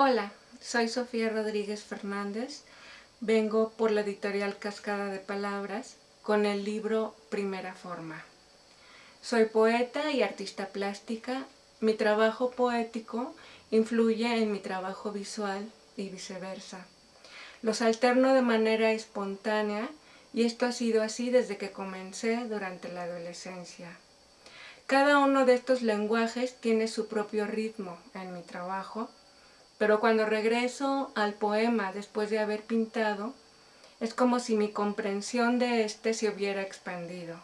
Hola, soy Sofía Rodríguez Fernández. Vengo por la editorial Cascada de Palabras con el libro Primera Forma. Soy poeta y artista plástica. Mi trabajo poético influye en mi trabajo visual y viceversa. Los alterno de manera espontánea y esto ha sido así desde que comencé durante la adolescencia. Cada uno de estos lenguajes tiene su propio ritmo en mi trabajo pero cuando regreso al poema después de haber pintado, es como si mi comprensión de este se hubiera expandido.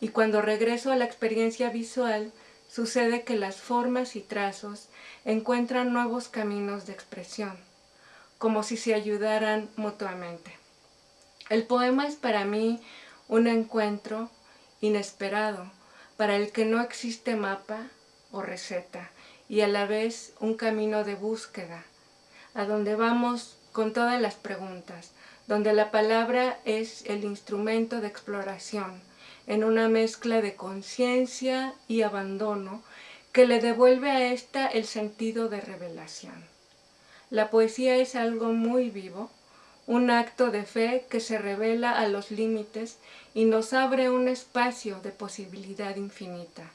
Y cuando regreso a la experiencia visual, sucede que las formas y trazos encuentran nuevos caminos de expresión, como si se ayudaran mutuamente. El poema es para mí un encuentro inesperado, para el que no existe mapa o receta, y a la vez un camino de búsqueda, a donde vamos con todas las preguntas, donde la palabra es el instrumento de exploración, en una mezcla de conciencia y abandono que le devuelve a ésta el sentido de revelación. La poesía es algo muy vivo, un acto de fe que se revela a los límites y nos abre un espacio de posibilidad infinita,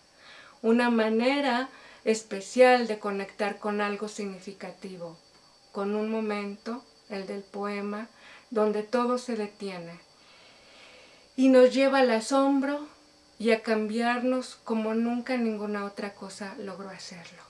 una manera especial de conectar con algo significativo, con un momento, el del poema, donde todo se detiene y nos lleva al asombro y a cambiarnos como nunca ninguna otra cosa logró hacerlo.